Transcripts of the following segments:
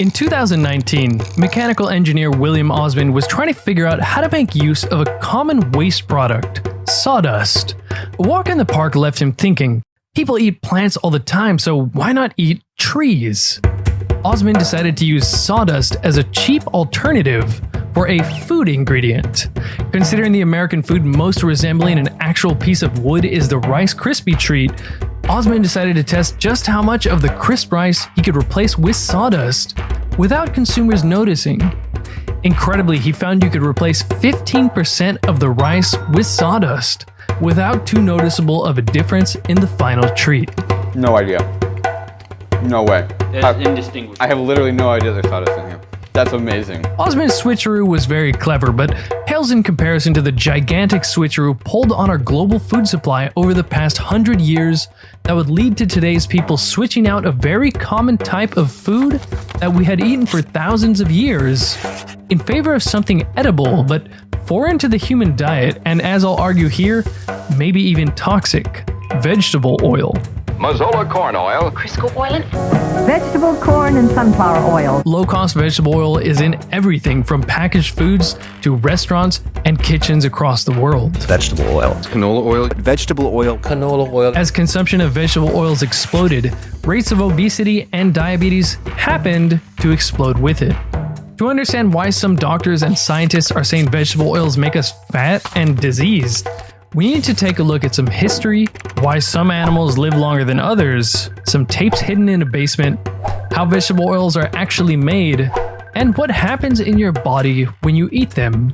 In 2019, mechanical engineer William Osman was trying to figure out how to make use of a common waste product, sawdust. A walk in the park left him thinking, people eat plants all the time, so why not eat trees? Osman decided to use sawdust as a cheap alternative for a food ingredient. Considering the American food most resembling an actual piece of wood is the Rice Krispie treat, Osman decided to test just how much of the crisp rice he could replace with sawdust without consumers noticing. Incredibly, he found you could replace 15% of the rice with sawdust without too noticeable of a difference in the final treat. No idea. No way. It's I, indistinguishable. I have literally no idea there's sawdust in here. That's amazing. Osman's switcheroo was very clever, but pales in comparison to the gigantic switcheroo pulled on our global food supply over the past hundred years that would lead to today's people switching out a very common type of food that we had eaten for thousands of years in favor of something edible but foreign to the human diet and, as I'll argue here, maybe even toxic vegetable oil. Mazola corn oil, Crisco oil and Vegetable, corn, and sunflower oil. Low cost vegetable oil is in everything from packaged foods to restaurants and kitchens across the world. vegetable oil, canola oil, vegetable oil, canola oil. As consumption of vegetable oils exploded, rates of obesity and diabetes happened to explode with it. To understand why some doctors and scientists are saying vegetable oils make us fat and diseased, we need to take a look at some history, why some animals live longer than others, some tapes hidden in a basement, how vegetable oils are actually made, and what happens in your body when you eat them.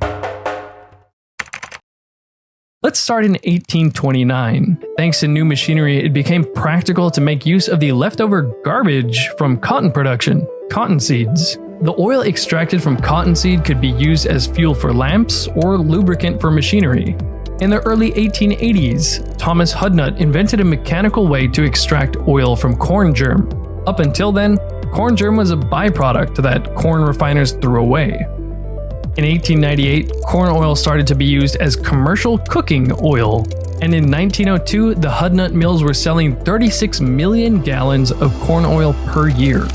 Let's start in 1829. Thanks to new machinery, it became practical to make use of the leftover garbage from cotton production, cotton seeds. The oil extracted from cottonseed could be used as fuel for lamps or lubricant for machinery. In the early 1880s, Thomas Hudnut invented a mechanical way to extract oil from corn germ. Up until then, corn germ was a byproduct that corn refiners threw away. In 1898, corn oil started to be used as commercial cooking oil, and in 1902, the Hudnut mills were selling 36 million gallons of corn oil per year.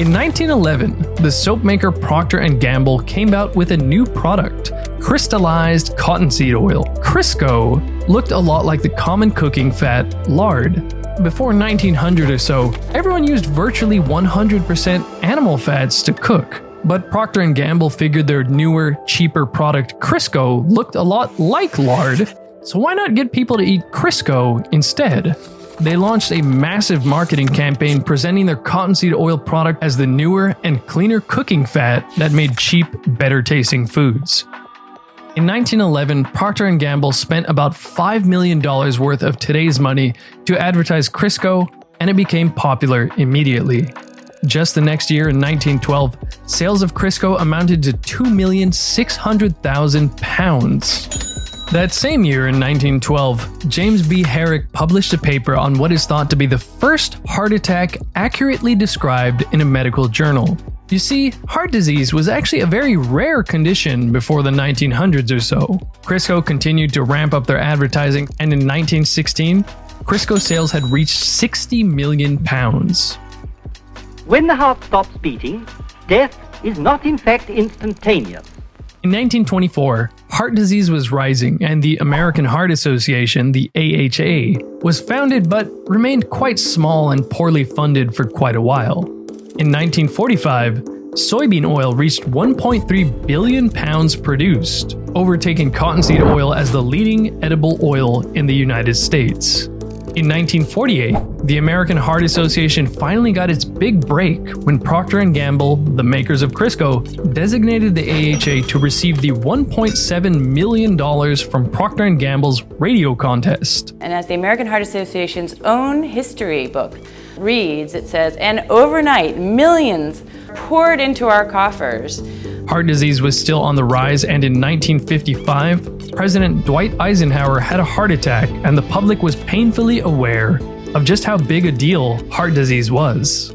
In 1911, the soap maker Procter & Gamble came out with a new product, crystallized cottonseed oil. Crisco looked a lot like the common cooking fat lard. Before 1900 or so, everyone used virtually 100% animal fats to cook. But Procter & Gamble figured their newer, cheaper product Crisco looked a lot like lard, so why not get people to eat Crisco instead? They launched a massive marketing campaign presenting their cottonseed oil product as the newer and cleaner cooking fat that made cheap, better tasting foods. In 1911, Procter & Gamble spent about $5 million worth of today's money to advertise Crisco, and it became popular immediately. Just the next year in 1912, sales of Crisco amounted to 2,600,000 pounds. That same year in 1912, James B. Herrick published a paper on what is thought to be the first heart attack accurately described in a medical journal. You see, heart disease was actually a very rare condition before the 1900s or so. Crisco continued to ramp up their advertising, and in 1916, Crisco sales had reached 60 million pounds. When the heart stops beating, death is not in fact instantaneous. In 1924, heart disease was rising, and the American Heart Association, the AHA, was founded but remained quite small and poorly funded for quite a while. In 1945, soybean oil reached 1.3 billion pounds produced, overtaking cottonseed oil as the leading edible oil in the United States. In 1948, the American Heart Association finally got its big break when Procter & Gamble, the makers of Crisco, designated the AHA to receive the $1.7 million from Procter & Gamble's radio contest. And as the American Heart Association's own history book reads, it says, and overnight, millions poured into our coffers. Heart disease was still on the rise, and in 1955, President Dwight Eisenhower had a heart attack, and the public was painfully aware of just how big a deal heart disease was.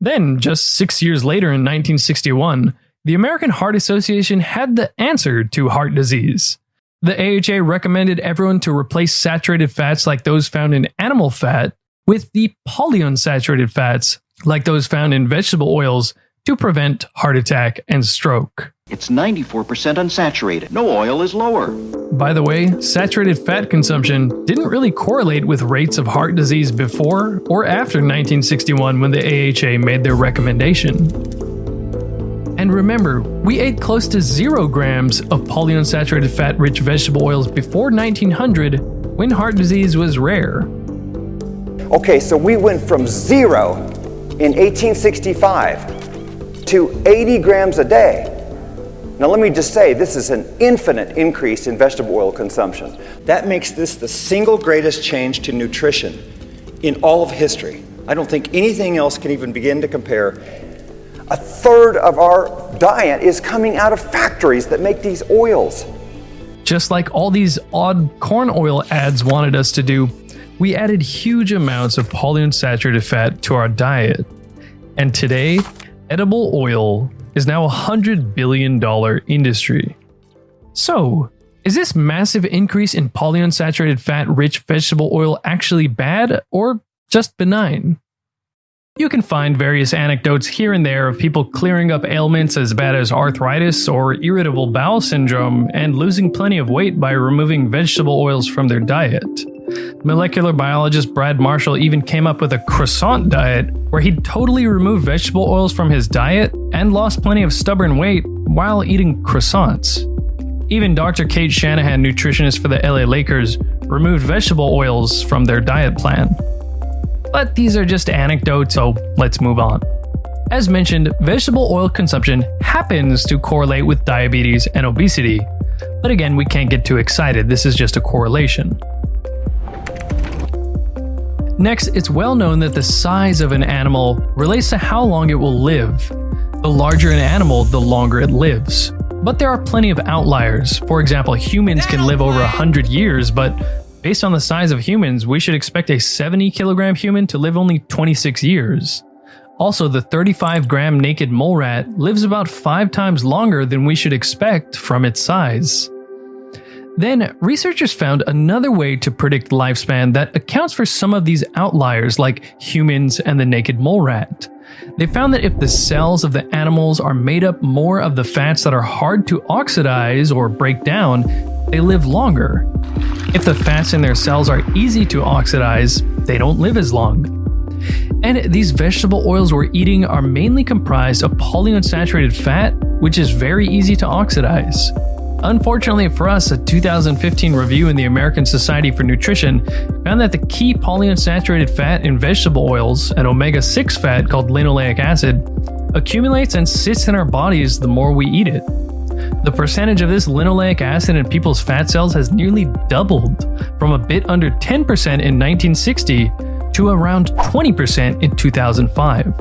Then, just six years later in 1961, the American Heart Association had the answer to heart disease. The AHA recommended everyone to replace saturated fats like those found in animal fat with the polyunsaturated fats like those found in vegetable oils, to prevent heart attack and stroke. It's 94% unsaturated. No oil is lower. By the way, saturated fat consumption didn't really correlate with rates of heart disease before or after 1961 when the AHA made their recommendation. And remember, we ate close to zero grams of polyunsaturated fat rich vegetable oils before 1900 when heart disease was rare. Okay, so we went from zero in 1865 to 80 grams a day. Now, let me just say, this is an infinite increase in vegetable oil consumption. That makes this the single greatest change to nutrition in all of history. I don't think anything else can even begin to compare. A third of our diet is coming out of factories that make these oils. Just like all these odd corn oil ads wanted us to do, we added huge amounts of polyunsaturated fat to our diet. And today, edible oil is now a $100 billion industry. So, is this massive increase in polyunsaturated fat rich vegetable oil actually bad or just benign? You can find various anecdotes here and there of people clearing up ailments as bad as arthritis or irritable bowel syndrome and losing plenty of weight by removing vegetable oils from their diet. Molecular biologist Brad Marshall even came up with a croissant diet where he totally removed vegetable oils from his diet and lost plenty of stubborn weight while eating croissants. Even Dr. Cate Shanahan, nutritionist for the LA Lakers, removed vegetable oils from their diet plan. But these are just anecdotes, so let's move on. As mentioned, vegetable oil consumption happens to correlate with diabetes and obesity. But again, we can't get too excited, this is just a correlation. Next, it's well known that the size of an animal relates to how long it will live. The larger an animal, the longer it lives. But there are plenty of outliers. For example, humans can live over 100 years, but based on the size of humans, we should expect a 70 kilogram human to live only 26 years. Also, the 35 gram naked mole rat lives about 5 times longer than we should expect from its size. Then, researchers found another way to predict lifespan that accounts for some of these outliers, like humans and the naked mole rat. They found that if the cells of the animals are made up more of the fats that are hard to oxidize or break down, they live longer. If the fats in their cells are easy to oxidize, they don't live as long. And these vegetable oils we're eating are mainly comprised of polyunsaturated fat, which is very easy to oxidize. Unfortunately for us, a 2015 review in the American Society for Nutrition found that the key polyunsaturated fat in vegetable oils, an omega 6 fat called linoleic acid, accumulates and sits in our bodies the more we eat it. The percentage of this linoleic acid in people's fat cells has nearly doubled from a bit under 10% in 1960 to around 20% in 2005.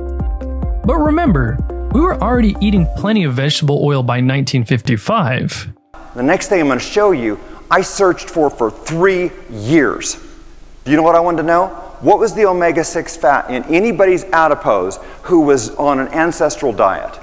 But remember, we were already eating plenty of vegetable oil by 1955. The next thing I'm going to show you, I searched for for three years. Do you know what I wanted to know? What was the omega 6 fat in anybody's adipose who was on an ancestral diet?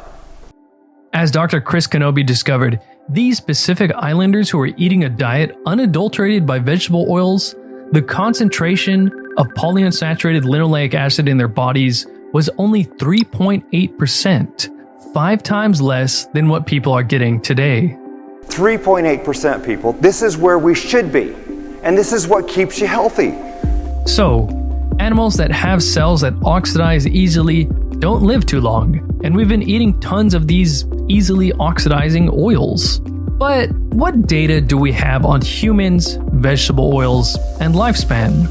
As Dr. Chris Knobbe discovered, these Pacific Islanders who were eating a diet unadulterated by vegetable oils, the concentration of polyunsaturated linoleic acid in their bodies was only 3.8%, five times less than what people are getting today. 3.8% people. This is where we should be. And this is what keeps you healthy. So, animals that have cells that oxidize easily don't live too long, and we've been eating tons of these easily oxidizing oils. But what data do we have on humans, vegetable oils, and lifespan?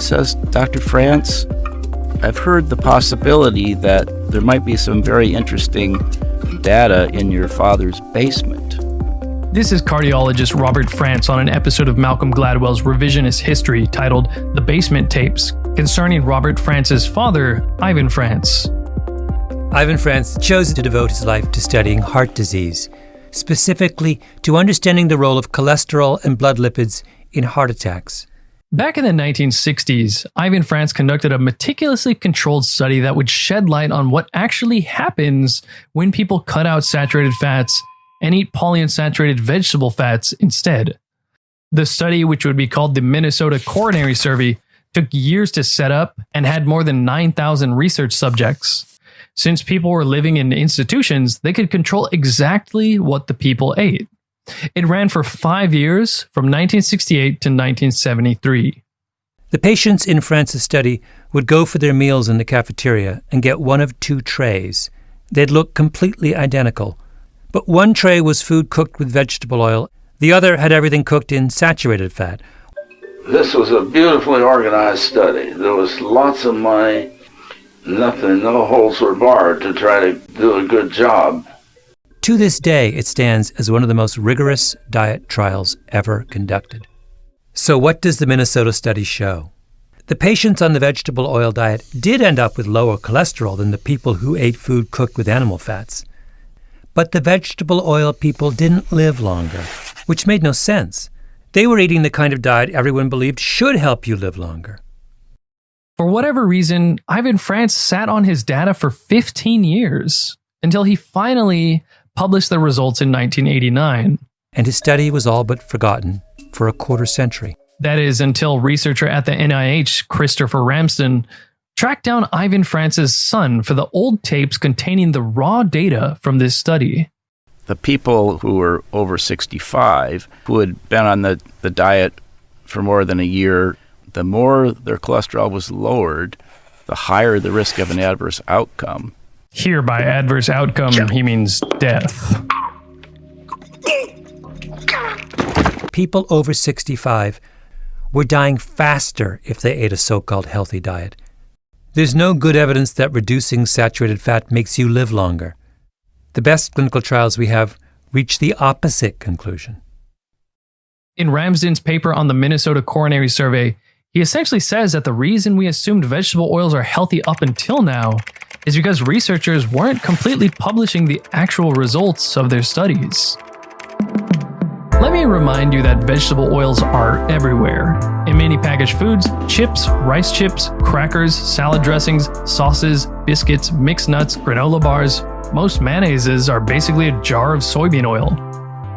Says Dr. Frantz, I've heard the possibility that there might be some very interesting data in your father's basement. This is cardiologist Robert Frantz on an episode of Malcolm Gladwell's revisionist history titled The Basement Tapes concerning Robert Frantz's father, Ivan Frantz. Ivan Frantz chose to devote his life to studying heart disease, specifically to understanding the role of cholesterol and blood lipids in heart attacks. Back in the 1960s, Ivan Frantz conducted a meticulously controlled study that would shed light on what actually happens when people cut out saturated fats and eat polyunsaturated vegetable fats instead. The study, which would be called the Minnesota Coronary Survey, took years to set up, and had more than 9,000 research subjects. Since people were living in institutions, they could control exactly what the people ate. It ran for five years from 1968 to 1973. The patients in Frantz's study would go for their meals in the cafeteria and get one of two trays. They'd look completely identical, but one tray was food cooked with vegetable oil, the other had everything cooked in saturated fat. This was a beautifully organized study. There was lots of money, nothing, no holes were barred to try to do a good job. To this day, it stands as one of the most rigorous diet trials ever conducted. So, what does the Minnesota study show? The patients on the vegetable oil diet did end up with lower cholesterol than the people who ate food cooked with animal fats. But the vegetable oil people didn't live longer, which made no sense. They were eating the kind of diet everyone believed should help you live longer. For whatever reason, Ivan Frantz sat on his data for 15 years until he finally published the results in 1989. And his study was all but forgotten for a quarter century. That is until researcher at the NIH, Christopher Ramsden, tracked down Ivan Frantz's son for the old tapes containing the raw data from this study. The people who were over 65 who had been on the, the diet for more than a year, the more their cholesterol was lowered, the higher the risk of an adverse outcome. Here, by adverse outcome, he means death. People over 65 were dying faster if they ate a so called healthy diet. There's no good evidence that reducing saturated fat makes you live longer. The best clinical trials we have reach the opposite conclusion. In Ramsden's paper on the Minnesota Coronary Survey, he essentially says that the reason we assumed vegetable oils are healthy up until now is because researchers weren't completely publishing the actual results of their studies. Let me remind you that vegetable oils are everywhere. In many packaged foods, chips, rice chips, crackers, salad dressings, sauces, biscuits, mixed nuts, granola bars, most mayonnaises are basically a jar of soybean oil.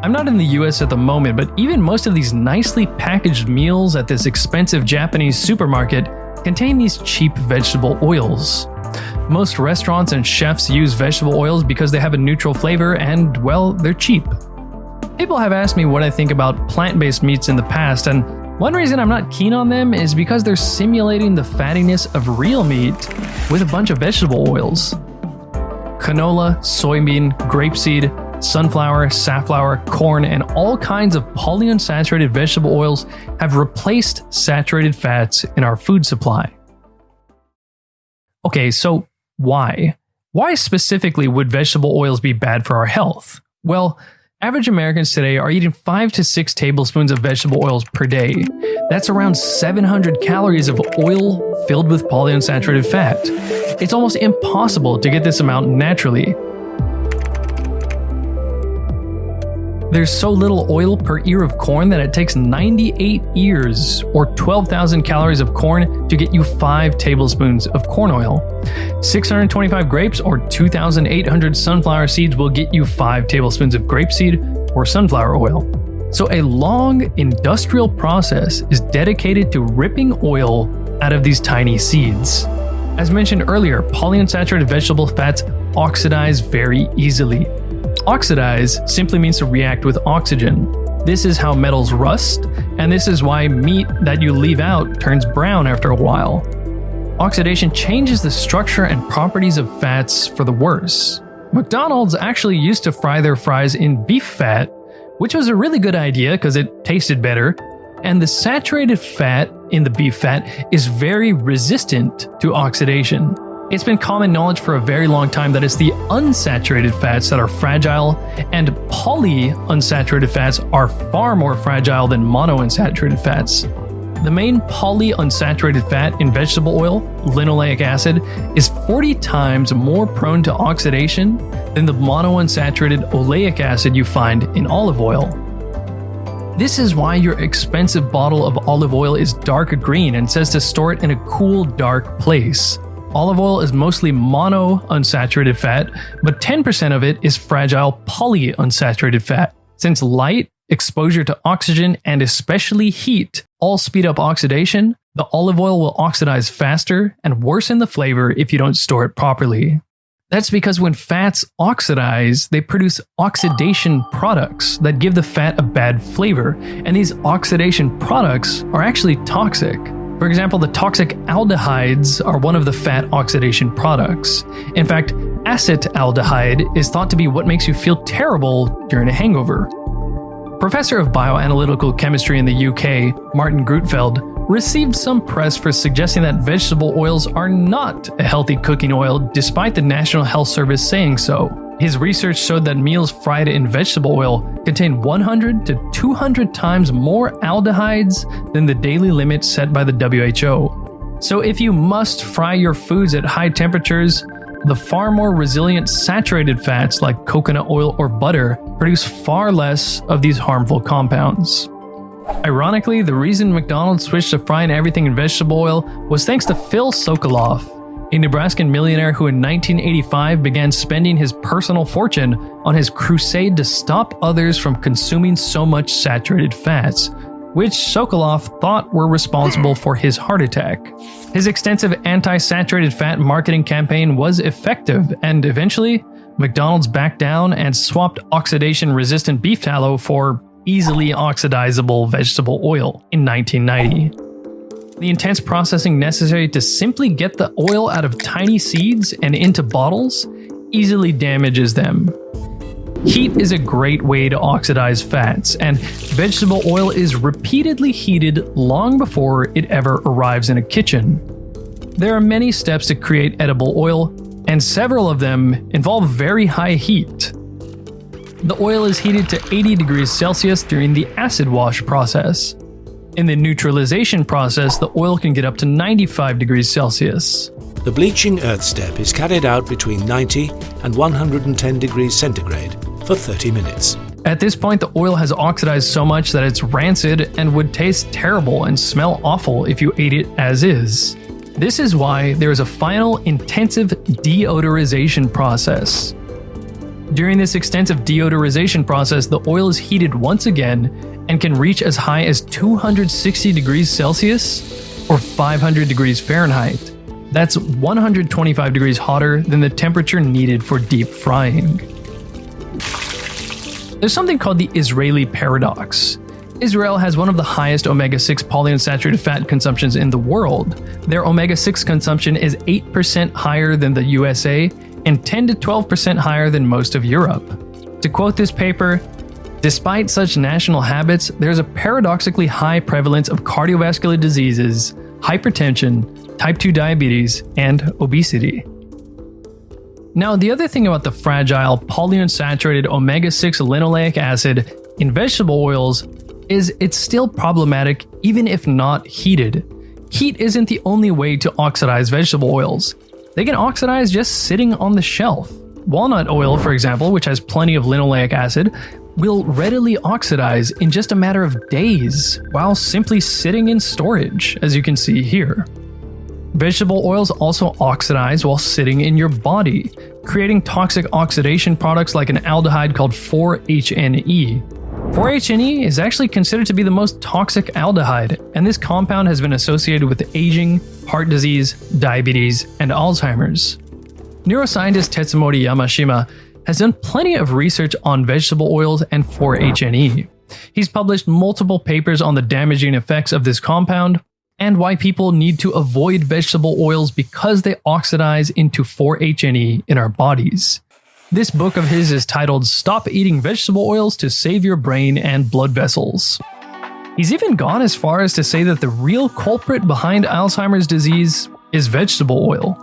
I'm not in the US at the moment, but even most of these nicely packaged meals at this expensive Japanese supermarket contain these cheap vegetable oils. Most restaurants and chefs use vegetable oils because they have a neutral flavor and, well, they're cheap. People have asked me what I think about plant based meats in the past, and one reason I'm not keen on them is because they're simulating the fattiness of real meat with a bunch of vegetable oils. Canola, soybean, grapeseed, sunflower, safflower, corn, and all kinds of polyunsaturated vegetable oils have replaced saturated fats in our food supply. Okay, so why? Why specifically would vegetable oils be bad for our health? Well, average Americans today are eating 5 to 6 tablespoons of vegetable oils per day. That's around 700 calories of oil filled with polyunsaturated fat. It's almost impossible to get this amount naturally. There's so little oil per ear of corn that it takes 98 ears or 12,000 calories of corn to get you 5 tablespoons of corn oil. 625 grapes or 2,800 sunflower seeds will get you 5 tablespoons of grapeseed or sunflower oil. So, a long industrial process is dedicated to ripping oil out of these tiny seeds. As mentioned earlier, polyunsaturated vegetable fats oxidize very easily. Oxidize simply means to react with oxygen. This is how metals rust, and this is why meat that you leave out turns brown after a while. Oxidation changes the structure and properties of fats for the worse. McDonald's actually used to fry their fries in beef fat, which was a really good idea because it tasted better, and the saturated fat in the beef fat is very resistant to oxidation. It's been common knowledge for a very long time that it's the unsaturated fats that are fragile, and polyunsaturated fats are far more fragile than monounsaturated fats. The main polyunsaturated fat in vegetable oil, linoleic acid, is 40 times more prone to oxidation than the monounsaturated oleic acid you find in olive oil. This is why your expensive bottle of olive oil is dark green and says to store it in a cool, dark place. Olive oil is mostly mono unsaturated fat, but 10% of it is fragile polyunsaturated fat. Since light, exposure to oxygen, and especially heat all speed up oxidation, The olive oil will oxidize faster and worsen the flavor if you don't store it properly. That's because when fats oxidize, they produce oxidation products that give the fat a bad flavor, and these oxidation products are actually toxic. For example, the toxic aldehydes are one of the fat oxidation products. In fact, acetaldehyde is thought to be what makes you feel terrible during a hangover. Professor of bioanalytical chemistry in the UK, Martin Grootveld, received some press for suggesting that vegetable oils are not a healthy cooking oil despite the National Health Service saying so. His research showed that meals fried in vegetable oil contain 100 to 200 times more aldehydes than the daily limit set by the WHO. So if you must fry your foods at high temperatures, the far more resilient saturated fats like coconut oil or butter produce far less of these harmful compounds. Ironically, the reason McDonald's switched to frying everything in vegetable oil was thanks to Phil Sokoloff, a Nebraskan millionaire who in 1985 began spending his personal fortune on his crusade to stop others from consuming so much saturated fats, which Sokoloff thought were responsible for his heart attack. His extensive anti saturated fat marketing campaign was effective, and eventually, McDonald's backed down and swapped oxidation resistant beef tallow for easily oxidizable vegetable oil in 1990. The intense processing necessary to simply get the oil out of tiny seeds and into bottles easily damages them. Heat is a great way to oxidize fats, and vegetable oil is repeatedly heated long before it ever arrives in a kitchen. There are many steps to create edible oil, and several of them involve very high heat. The oil is heated to 80 degrees Celsius during the acid wash process. In the neutralization process, the oil can get up to 95 degrees Celsius. The bleaching earth step is carried out between 90 and 110 degrees centigrade for 30 minutes. At this point, the oil has oxidized so much that it's rancid and would taste terrible and smell awful if you ate it as is. This is why there is a final intensive deodorization process. During this extensive deodorization process, the oil is heated once again and can reach as high as 260 degrees Celsius or 500 degrees Fahrenheit. That's 125 degrees hotter than the temperature needed for deep frying. There's something called the Israeli paradox. Israel has one of the highest omega 6 polyunsaturated fat consumptions in the world. Their omega 6 consumption is 8% higher than the USA and 10 to 12% higher than most of Europe. To quote this paper, despite such national habits, there's a paradoxically high prevalence of cardiovascular diseases, hypertension, type 2 diabetes, and obesity. Now, the other thing about the fragile polyunsaturated omega 6 linoleic acid in vegetable oils is it's still problematic even if not heated. Heat isn't the only way to oxidize vegetable oils. They can oxidize just sitting on the shelf. Walnut oil, for example, which has plenty of linoleic acid, will readily oxidize in just a matter of days while simply sitting in storage, as you can see here. Vegetable oils also oxidize while sitting in your body, creating toxic oxidation products like an aldehyde called 4-HNE. 4-HNE is actually considered to be the most toxic aldehyde, and this compound has been associated with aging, heart disease, diabetes, and Alzheimer's. Neuroscientist Tetsumori Yamashima has done plenty of research on vegetable oils and 4-HNE. He's published multiple papers on the damaging effects of this compound and why people need to avoid vegetable oils because they oxidize into 4-HNE in our bodies. This book of his is titled Stop Eating Vegetable Oils to Save Your Brain and Blood Vessels. He's even gone as far as to say that the real culprit behind Alzheimer's disease is vegetable oil.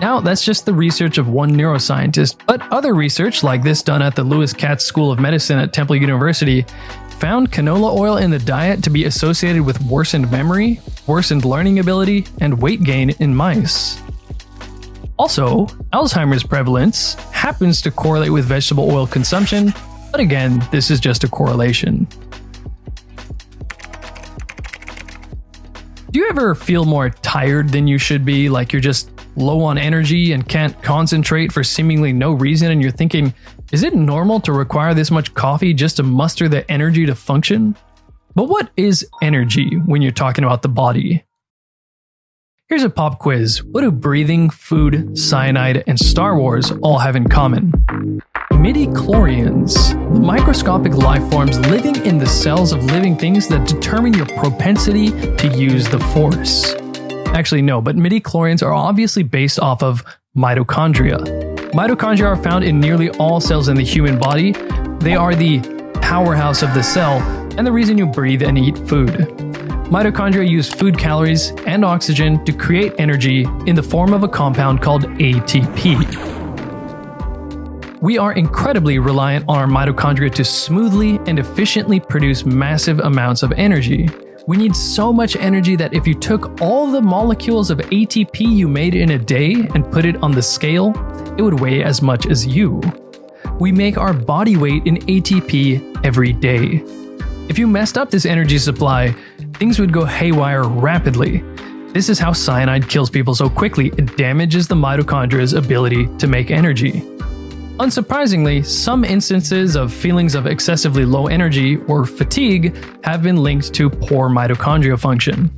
Now, that's just the research of one neuroscientist, but other research, like this done at the Lewis Katz School of Medicine at Temple University, found canola oil in the diet to be associated with worsened memory, worsened learning ability, and weight gain in mice. Also, Alzheimer's prevalence happens to correlate with vegetable oil consumption, but again, this is just a correlation. Do you ever feel more tired than you should be, like you're just low on energy and can't concentrate for seemingly no reason, and you're thinking, is it normal to require this much coffee just to muster the energy to function? But what is energy when you're talking about the body? Here's a pop quiz. What do breathing, food, cyanide, and Star Wars all have in common? Midi-chlorians, the microscopic life forms living in the cells of living things that determine your propensity to use the Force. Actually, no, but midi-chlorians are obviously based off of mitochondria. Mitochondria are found in nearly all cells in the human body. They are the powerhouse of the cell and the reason you breathe and eat food. Mitochondria use food calories and oxygen to create energy in the form of a compound called ATP. We are incredibly reliant on our mitochondria to smoothly and efficiently produce massive amounts of energy. We need so much energy that if you took all the molecules of ATP you made in a day and put it on the scale, it would weigh as much as you. We make our body weight in ATP every day. If you messed up this energy supply, things would go haywire rapidly. This is how cyanide kills people so quickly, it damages the mitochondria's ability to make energy. Unsurprisingly, some instances of feelings of excessively low energy or fatigue have been linked to poor mitochondrial function.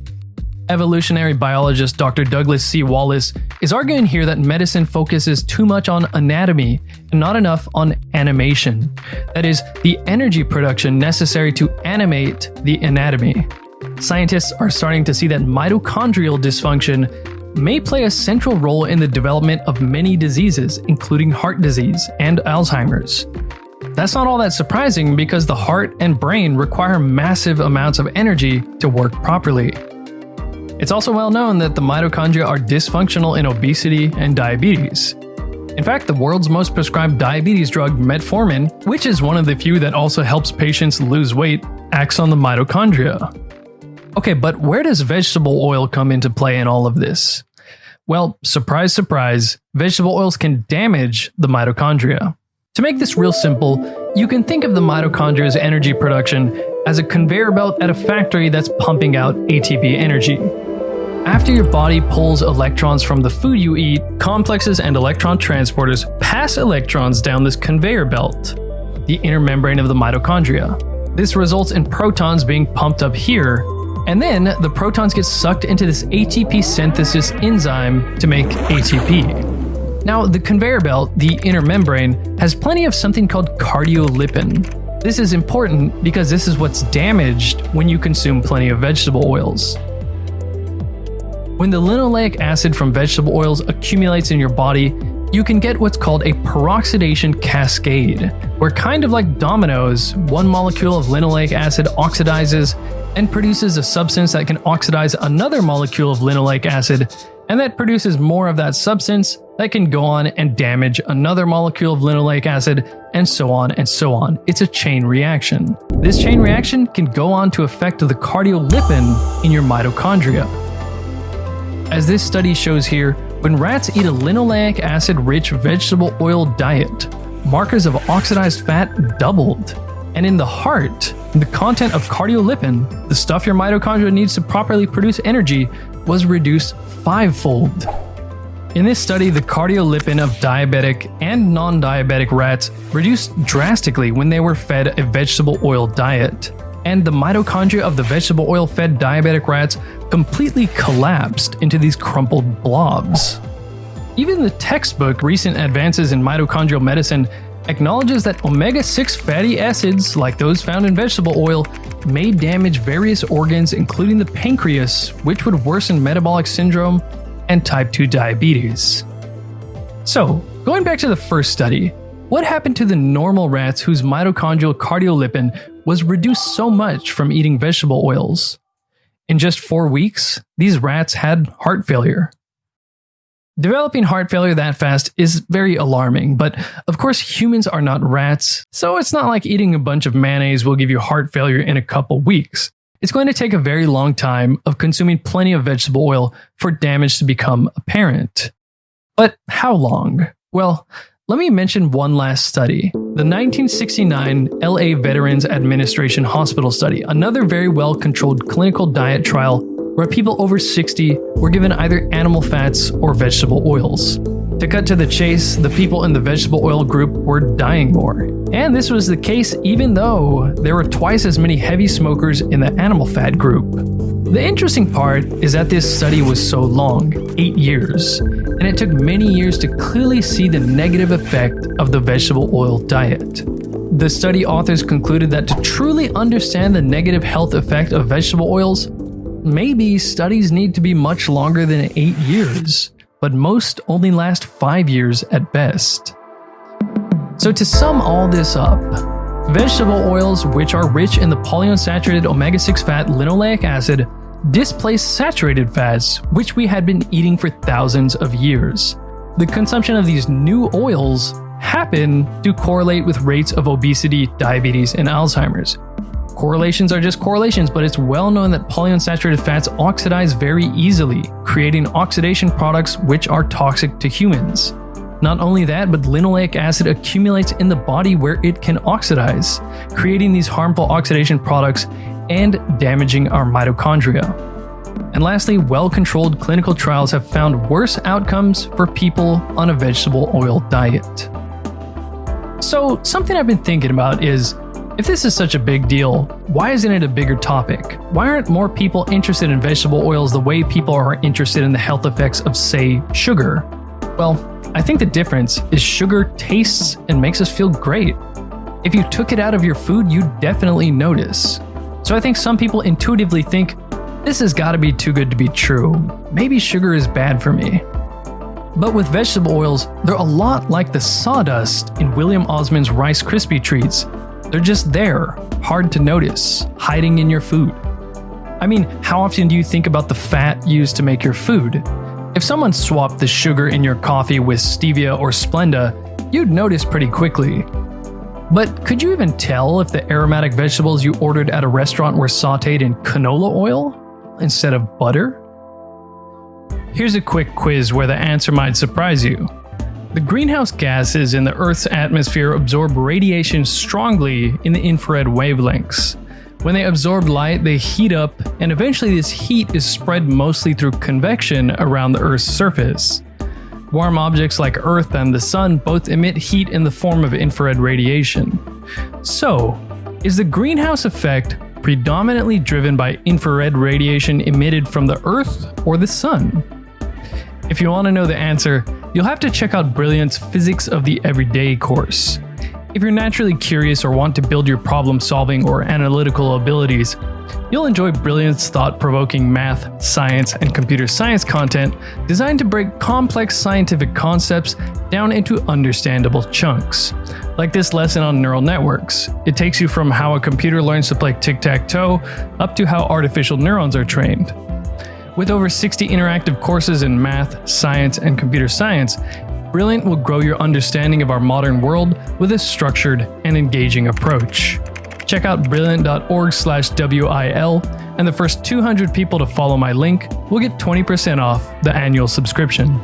Evolutionary biologist Dr. Douglas C. Wallace is arguing here that medicine focuses too much on anatomy and not enough on animation. That is, the energy production necessary to animate the anatomy. Scientists are starting to see that mitochondrial dysfunction may play a central role in the development of many diseases, including heart disease and Alzheimer's. That's not all that surprising because the heart and brain require massive amounts of energy to work properly. It's also well known that the mitochondria are dysfunctional in obesity and diabetes. In fact, the world's most prescribed diabetes drug, metformin, which is one of the few that also helps patients lose weight, acts on the mitochondria. Okay, but where does vegetable oil come into play in all of this? Well, surprise, surprise, vegetable oils can damage the mitochondria. To make this real simple, you can think of the mitochondria's energy production as a conveyor belt at a factory that's pumping out ATP energy. After your body pulls electrons from the food you eat, complexes and electron transporters pass electrons down this conveyor belt, the inner membrane of the mitochondria. This results in protons being pumped up here and then the protons get sucked into this ATP synthesis enzyme to make ATP. Now, the conveyor belt, the inner membrane, has plenty of something called cardiolipin. This is important because this is what's damaged when you consume plenty of vegetable oils. When the linoleic acid from vegetable oils accumulates in your body, you can get what's called a peroxidation cascade, where kind of like dominoes, one molecule of linoleic acid oxidizes and produces a substance that can oxidize another molecule of linoleic acid, and that produces more of that substance that can go on and damage another molecule of linoleic acid, and so on and so on. It's a chain reaction. This chain reaction can go on to affect the cardiolipin in your mitochondria. As this study shows here, when rats eat a linoleic acid rich vegetable oil diet, markers of oxidized fat doubled. And in the heart, the content of cardiolipin, the stuff your mitochondria needs to properly produce energy, was reduced fivefold. In this study, the cardiolipin of diabetic and non diabetic rats reduced drastically when they were fed a vegetable oil diet. And the mitochondria of the vegetable oil fed diabetic rats completely collapsed into these crumpled blobs. Even the textbook Recent Advances in Mitochondrial Medicine acknowledges that omega 6 fatty acids, like those found in vegetable oil, may damage various organs, including the pancreas, which would worsen metabolic syndrome and type 2 diabetes. So, going back to the first study, what happened to the normal rats whose mitochondrial cardiolipin was reduced so much from eating vegetable oils? In just four weeks, these rats had heart failure. Developing heart failure that fast is very alarming, but of course, humans are not rats, so it's not like eating a bunch of mayonnaise will give you heart failure in a couple weeks. It's going to take a very long time of consuming plenty of vegetable oil for damage to become apparent. But how long? Well, let me mention one last study the 1969 LA Veterans Administration Hospital study, another very well controlled clinical diet trial where people over 60 were given either animal fats or vegetable oils. To cut to the chase, the people in the vegetable oil group were dying more. And this was the case even though there were twice as many heavy smokers in the animal fat group. The interesting part is that this study was so long 8 years and it took many years to clearly see the negative effect of the vegetable oil diet. The study authors concluded that to truly understand the negative health effect of vegetable oils, maybe studies need to be much longer than 8 years, but most only last 5 years at best. So, to sum all this up, vegetable oils, which are rich in the polyunsaturated omega 6 fat linoleic acid, displace saturated fats, which we had been eating for thousands of years. The consumption of these new oils happen to correlate with rates of obesity, diabetes, and Alzheimer's. Correlations are just correlations, but it's well known that polyunsaturated fats oxidize very easily, creating oxidation products which are toxic to humans. Not only that, but linoleic acid accumulates in the body where it can oxidize, creating these harmful oxidation products and damaging our mitochondria. And lastly, well controlled clinical trials have found worse outcomes for people on a vegetable oil diet. So, something I've been thinking about is if this is such a big deal, why isn't it a bigger topic? Why aren't more people interested in vegetable oils the way people are interested in the health effects of, say, sugar? Well, I think the difference is sugar tastes and makes us feel great. If you took it out of your food, you'd definitely notice. So I think some people intuitively think, this has got to be too good to be true. Maybe sugar is bad for me. But with vegetable oils, they're a lot like the sawdust in William Osman's Rice Krispie treats. They're just there, hard to notice, hiding in your food. I mean, how often do you think about the fat used to make your food? If someone swapped the sugar in your coffee with stevia or Splenda, you'd notice pretty quickly. But could you even tell if the aromatic vegetables you ordered at a restaurant were sauteed in canola oil instead of butter? Here's a quick quiz where the answer might surprise you. The greenhouse gases in the Earth's atmosphere absorb radiation strongly in the infrared wavelengths. When they absorb light, they heat up, and eventually this heat is spread mostly through convection around the Earth's surface. Warm objects like Earth and the Sun both emit heat in the form of infrared radiation. So, is the greenhouse effect predominantly driven by infrared radiation emitted from the Earth or the Sun? If you want to know the answer, you'll have to check out Brilliant's Physics of the Everyday course. If you're naturally curious or want to build your problem solving or analytical abilities, you'll enjoy Brilliant's thought provoking math, science, and computer science content designed to break complex scientific concepts down into understandable chunks. Like this lesson on neural networks, it takes you from how a computer learns to play tic tac toe up to how artificial neurons are trained. With over 60 interactive courses in math, science, and computer science, Brilliant will grow your understanding of our modern world with a structured and engaging approach. Check out brilliant.org/wil and the first 200 people to follow my link will get 20% off the annual subscription.